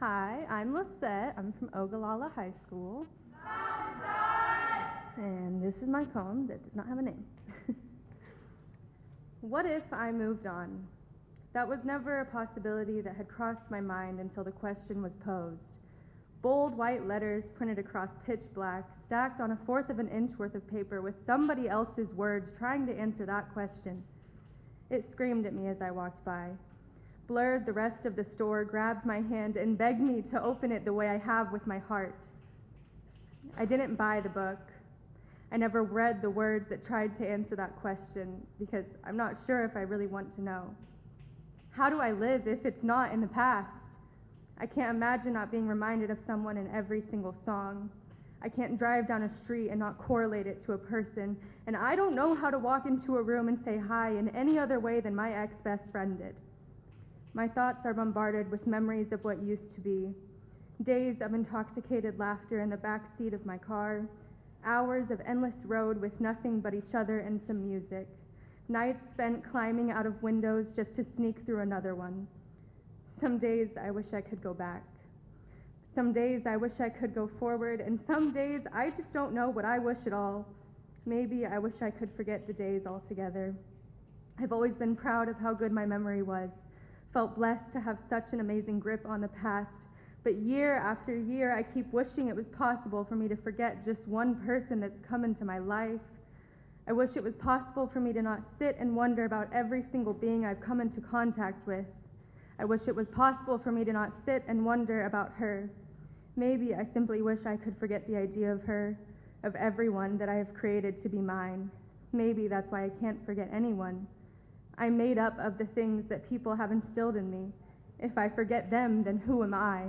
Hi, I'm Lisette. I'm from Ogallala High School. And this is my poem that does not have a name. what if I moved on? That was never a possibility that had crossed my mind until the question was posed. Bold white letters printed across pitch black, stacked on a fourth of an inch worth of paper with somebody else's words trying to answer that question. It screamed at me as I walked by. Blurred the rest of the store, grabbed my hand, and begged me to open it the way I have with my heart. I didn't buy the book. I never read the words that tried to answer that question because I'm not sure if I really want to know. How do I live if it's not in the past? I can't imagine not being reminded of someone in every single song. I can't drive down a street and not correlate it to a person. And I don't know how to walk into a room and say hi in any other way than my ex best friend did. My thoughts are bombarded with memories of what used to be days of intoxicated laughter in the back seat of my car, hours of endless road with nothing but each other and some music nights spent climbing out of windows just to sneak through another one. Some days I wish I could go back. Some days I wish I could go forward, and some days I just don't know what I wish at all. Maybe I wish I could forget the days altogether. I've always been proud of how good my memory was, felt blessed to have such an amazing grip on the past. But year after year, I keep wishing it was possible for me to forget just one person that's come into my life I wish it was possible for me to not sit and wonder about every single being I've come into contact with. I wish it was possible for me to not sit and wonder about her. Maybe I simply wish I could forget the idea of her, of everyone that I have created to be mine. Maybe that's why I can't forget anyone. I'm made up of the things that people have instilled in me. If I forget them, then who am I?